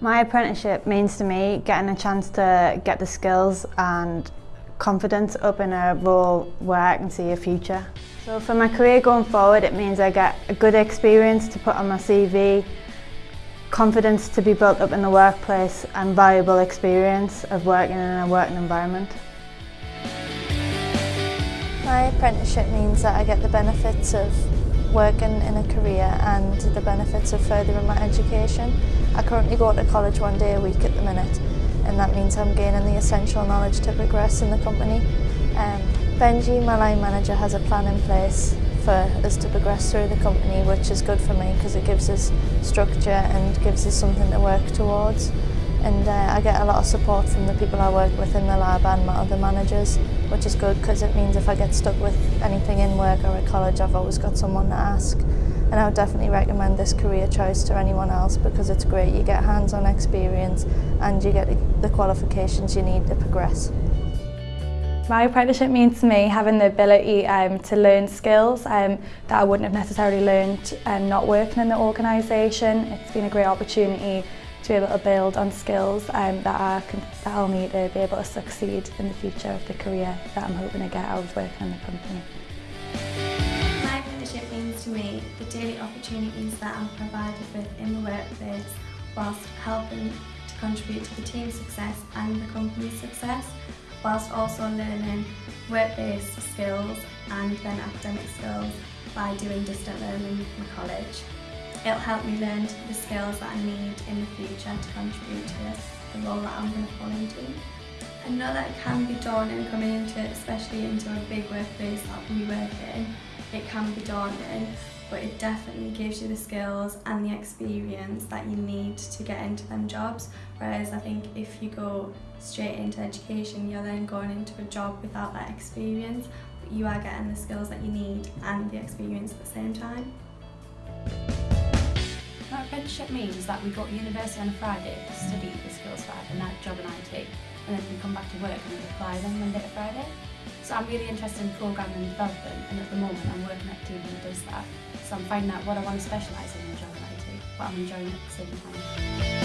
My apprenticeship means to me getting a chance to get the skills and confidence up in a role where I can see a future. So for my career going forward it means I get a good experience to put on my CV, confidence to be built up in the workplace and valuable experience of working in a working environment. My apprenticeship means that I get the benefits of working in a career and the benefits of furthering my education. I currently go to college one day a week at the minute and that means I'm gaining the essential knowledge to progress in the company. Um, Benji, my line manager, has a plan in place for us to progress through the company which is good for me because it gives us structure and gives us something to work towards and uh, I get a lot of support from the people I work with in the lab and my other managers, which is good because it means if I get stuck with anything in work or at college, I've always got someone to ask. And I would definitely recommend this career choice to anyone else because it's great. You get hands-on experience and you get the qualifications you need to progress. My apprenticeship means to me having the ability um, to learn skills um, that I wouldn't have necessarily learned um, not working in the organisation. It's been a great opportunity to be able to build on skills um, that, I that I'll need to be able to succeed in the future of the career that I'm hoping to get out of working in the company. My apprenticeship means to me the daily opportunities that I'm provided with in the workplace whilst helping to contribute to the team's success and the company's success whilst also learning work-based skills and then academic skills by doing distant learning in college. It'll help me learn the skills that I need in the future to contribute to the role that I'm going to fall into. I know that it can be daunting coming into it, especially into a big workplace that we work in. It can be daunting, but it definitely gives you the skills and the experience that you need to get into them jobs. Whereas I think if you go straight into education, you're then going into a job without that experience, but you are getting the skills that you need and the experience at the same time. Our apprenticeship means that we go to university on a Friday to study the skills for a night job in IT and then we come back to work and apply them Monday to Friday. So I'm really interested in programming and development and at the moment I'm working at a team that does that. So I'm finding out what I want to specialise in in a job in IT, but I'm enjoying it at the same time.